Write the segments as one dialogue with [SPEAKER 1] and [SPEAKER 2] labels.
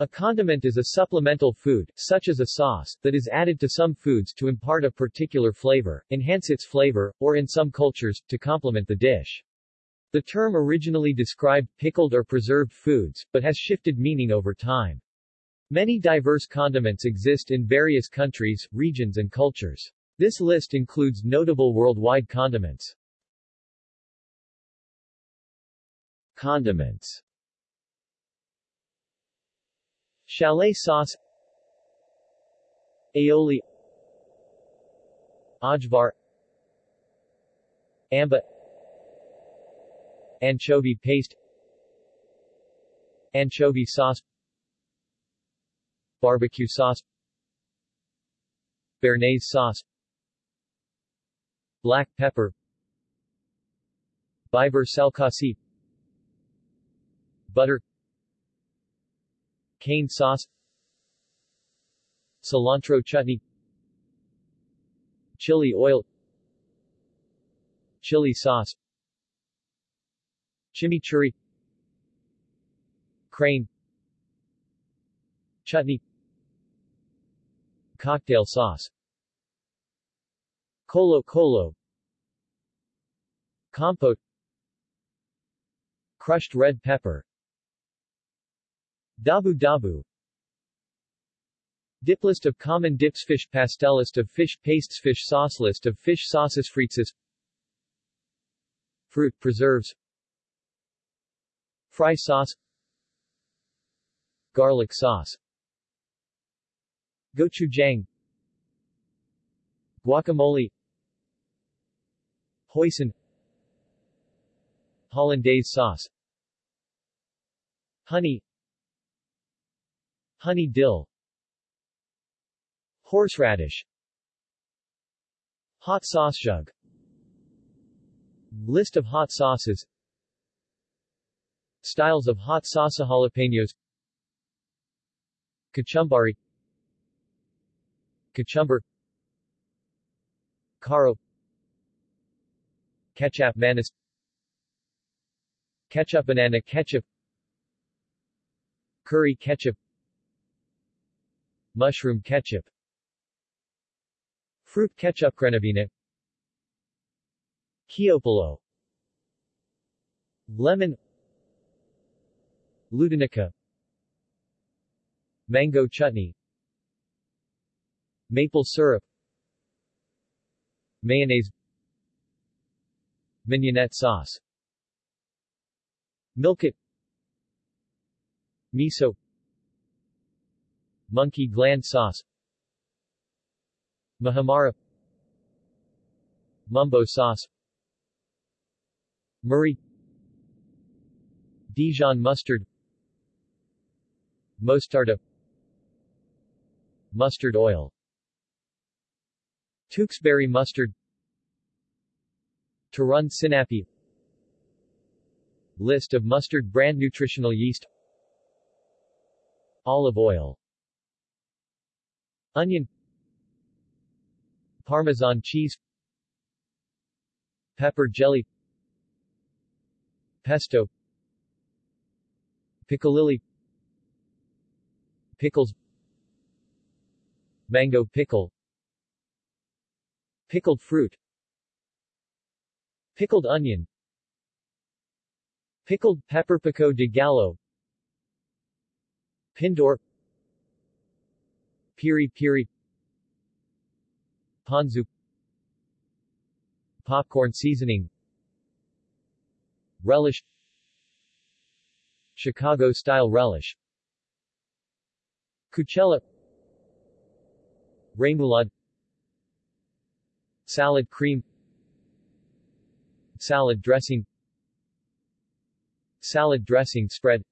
[SPEAKER 1] A condiment is a supplemental food, such as a sauce, that is added to some foods to impart a particular flavor, enhance its flavor, or in some cultures, to complement the dish. The term originally described pickled or preserved foods, but has shifted meaning over time. Many diverse condiments exist in various countries, regions and cultures. This list includes notable worldwide condiments. Condiments Chalet sauce Aioli Ajvar Amba Anchovy paste Anchovy sauce Barbecue sauce Béarnaise sauce Black pepper Biber Selkasi Butter Cane sauce Cilantro chutney Chili oil Chili sauce Chimichurri Crane Chutney Cocktail sauce Colo Colo Compote Crushed red pepper Dabu Dabu. Dip list of common dips Fish pastel list of fish pastes Fish sauce list of fish sauces Fritzes Fruit preserves. Fry sauce. Garlic sauce. Gochujang. Guacamole. Hoisin. Hollandaise sauce. Honey Honey dill. Horseradish. Hot sauce jug. List of hot sauces. Styles of hot sauce jalapenos. Kachumbari Kachumber Caro Ketchup manis Ketchup banana ketchup. Curry ketchup Mushroom ketchup Fruit ketchup Grenavina Chiopolo Lemon Ludanica Mango chutney Maple syrup Mayonnaise Mignonette sauce Milkit Miso Monkey gland sauce. Muhammara. Mumbo sauce. Murray Dijon mustard. Mostarda. Mustard oil. Tewkesbury mustard. Turon Sinapi. List of mustard brand nutritional yeast. Olive oil Onion Parmesan cheese Pepper jelly Pesto Piccalilli Pickles Mango pickle Pickled fruit Pickled onion Pickled pepper pico de gallo Pindor Piri piri. Ponzu. Popcorn seasoning. Relish. Chicago-style relish. Cucella. Remoulade. Salad cream. Salad dressing. Salad dressing spread.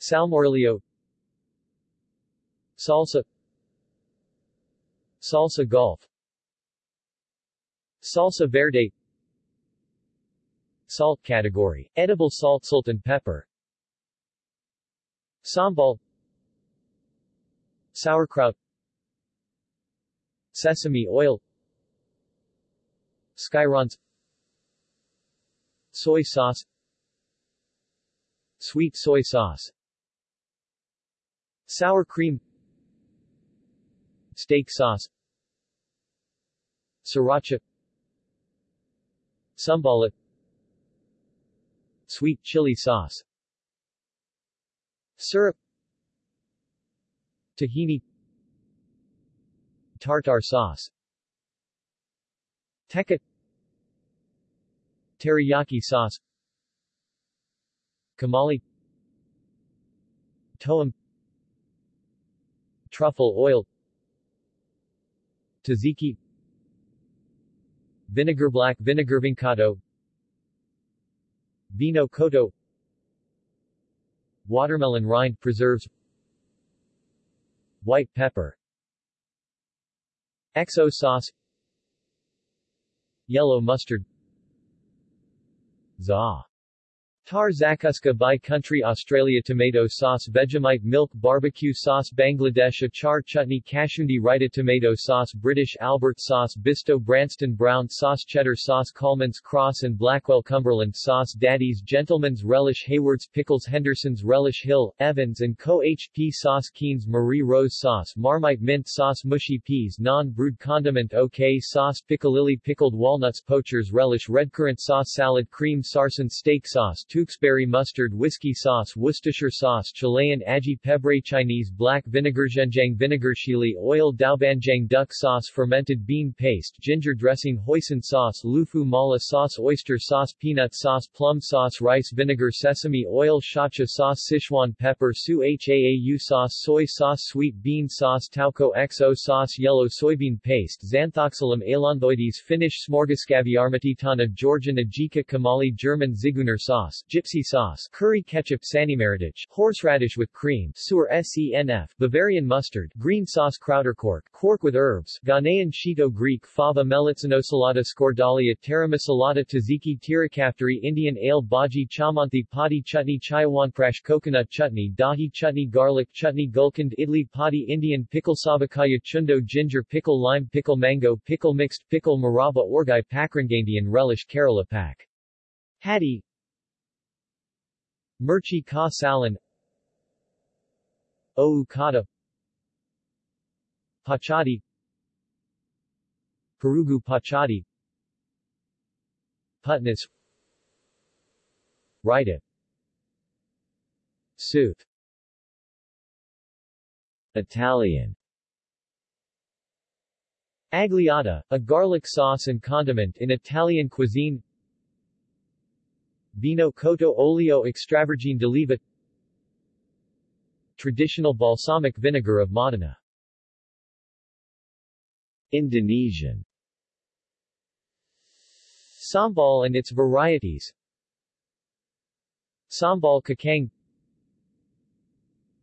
[SPEAKER 1] Salmorejo Salsa. Salsa Golf. Salsa Verde. Salt category. Edible salt salt and pepper. Sambal. Sauerkraut. Sesame oil. Skyrons. Soy sauce. Sweet soy sauce. Sour cream Steak sauce Sriracha Sambal Sweet chili sauce Syrup Tahini Tartar sauce Tekka Teriyaki sauce Kamali Toum Truffle oil Tzatziki. Vinegar black vinegar vincado Vino Cotto. Watermelon rind preserves. White pepper. XO sauce. Yellow mustard. Za Tar Zakuska by Country Australia Tomato sauce Vegemite milk barbecue sauce Bangladesh Achar chutney Kashundi Raita tomato sauce British Albert sauce Bisto Branston brown sauce Cheddar sauce Colman's Crosse and Blackwell Cumberland sauce Daddy's Gentleman's Relish Hayward's Pickles Henderson's Relish Hill, Evans & Co. HP sauce Keen's Marie Rose sauce Marmite mint sauce Mushy peas non-brewed condiment OK sauce Piccalilli pickled walnuts Poacher's Relish Redcurrant sauce Salad cream Sarsen steak sauce Tewkesbury mustard whiskey sauce Worcestershire sauce Chilean aji pebre Chinese black vinegar Zhenjiang vinegar chili oil Doubanjiang duck sauce fermented bean paste ginger dressing hoisin sauce Lufu mala sauce oyster sauce peanut sauce plum sauce rice vinegar sesame oil shacha sauce Sichuan pepper su haau sauce soy sauce sweet bean sauce Tauco XO sauce yellow soybean paste Xanthoxylum ailanthoides Finnish smorgascaviarmatitana Georgian Adjika Kamali German Zigeuner sauce gypsy sauce, curry ketchup Sanimaritage, horseradish with cream, Sur senf, Bavarian mustard, green sauce Krauterkork, quark with herbs, Ghanaian Shito Greek fava Melitzanosalata Skordalia Taramosalata Tzatziki Tirokafteri Indian ale Bhaji Chamanthi Padi chutney Chyawanprash coconut chutney Dahi chutney garlic chutney Gulkand Idli Padi Indian pickle Savakaya Chundo ginger pickle lime pickle mango pickle mixed pickle Murabba Orgai Pakrangandian relish Kerala Pak. Hattie Murchi ka Salin. Oukada Pachadi. Perugu Pachadi. Putness. Raita Soup Italian. Agliata, a garlic sauce and condiment in Italian cuisine Vino Cotto Olio Extravergine d'Oliva Traditional balsamic vinegar of Modena. Indonesian. Sambal and its varieties. Sambal Kacang.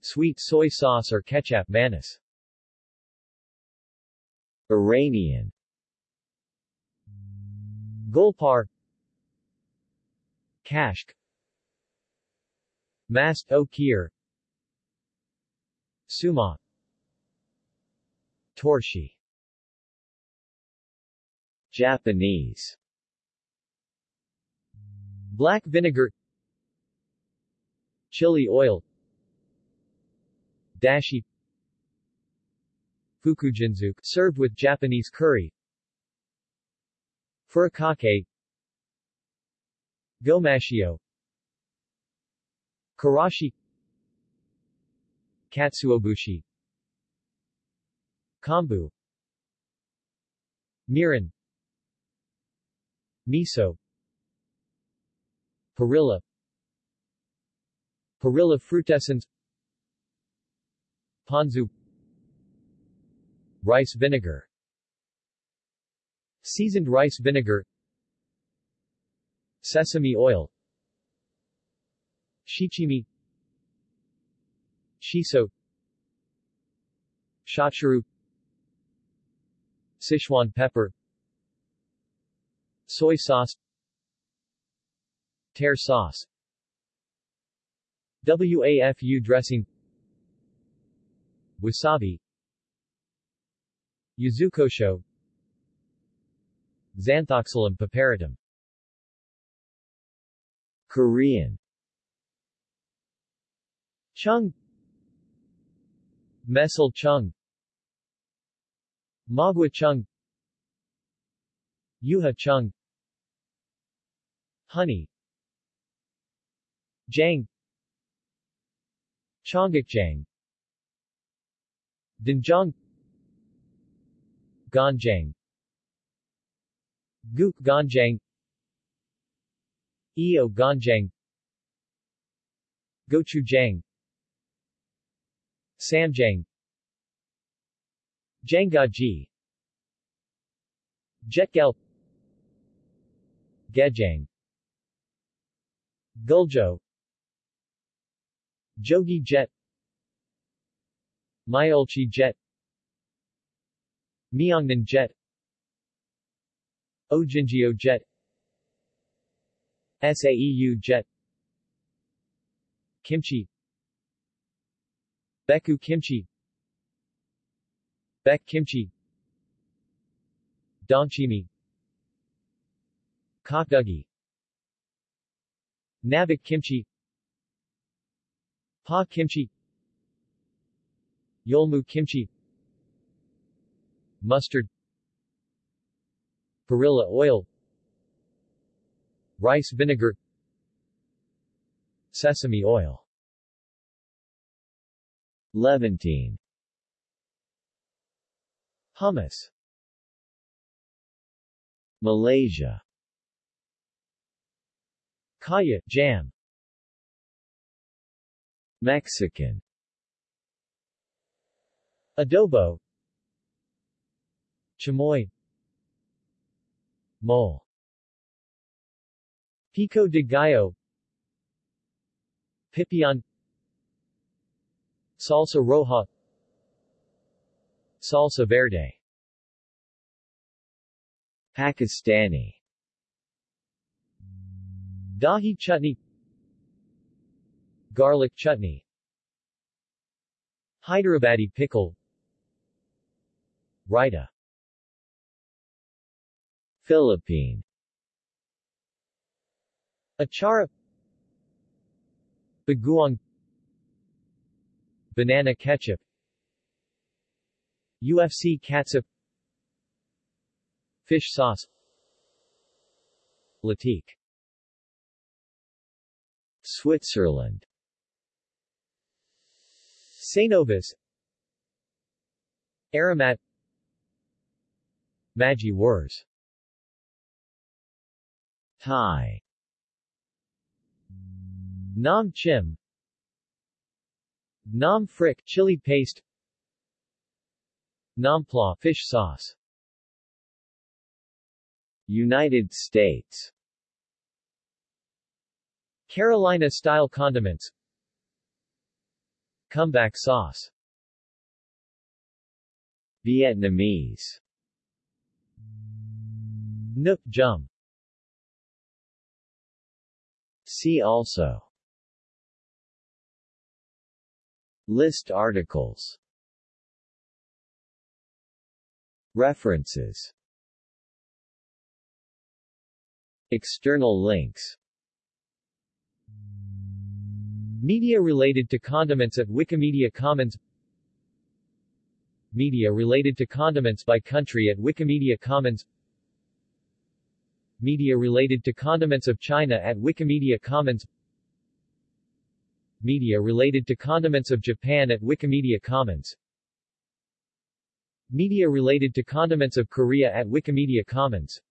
[SPEAKER 1] Sweet soy sauce or ketchup manis. Iranian. Golpar Kashk. Mast o Kir Suma. Torshi. Japanese. Black vinegar. Chili oil. Dashi. Fukujinzuke served with Japanese curry. Furikake Gomashio Karashi. Katsuobushi. Kombu Mirin. Miso. Perilla. Perilla frutescens. Ponzu. Rice vinegar. Seasoned rice vinegar Sesame oil Shichimi Shiso Shochuru Sichuan pepper Soy sauce Tare sauce WAFU dressing Wasabi Yuzukosho Xanthoxylum piperitum Korean. Chung. Mesul chung. Magua chung. Yuha chung. Honey. Jang. Chongakjang Danjang Ganjang. Guk Ganjang Eo Ganjang Gochujang Samjang Jangaji Jetgel Gejang Guljo Jogi Jet Myolchi Jet Myeongnan Jet Ojinjio Jet Saeu Jet. Kimchi. Beku Kimchi. Bek Kimchi. Dongchimi. Kokdugi Navik Kimchi. Pa Kimchi. Yolmu Kimchi. Mustard. Perilla oil Rice vinegar Sesame oil. Levantine. Hummus. Malaysia. Kaya, jam. Mexican. Adobo. Chamoy. Mole Pico de Gallo Pipian Salsa Roja Salsa Verde. Pakistani. Dahi chutney. Garlic chutney. Hyderabadi pickle. Raita. Philippine Achara Bagoong Banana ketchup UFC catsup Fish sauce Latique. Switzerland. Sainovis Aramat. Maggi Wurs Thai Nam Chim. Nam Frick chili paste. Nam pla fish sauce. United States. Carolina-style condiments. Comeback sauce. Vietnamese. Nuoc Jum See also List articles. References. External links. Media related to condiments at Wikimedia Commons. Media related to condiments by country at Wikimedia Commons. Media related to condiments of China at Wikimedia Commons Media related to condiments of Japan at Wikimedia Commons. Media related to condiments of Korea at Wikimedia Commons.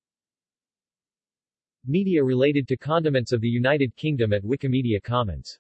[SPEAKER 1] Media related to condiments of the United Kingdom at Wikimedia Commons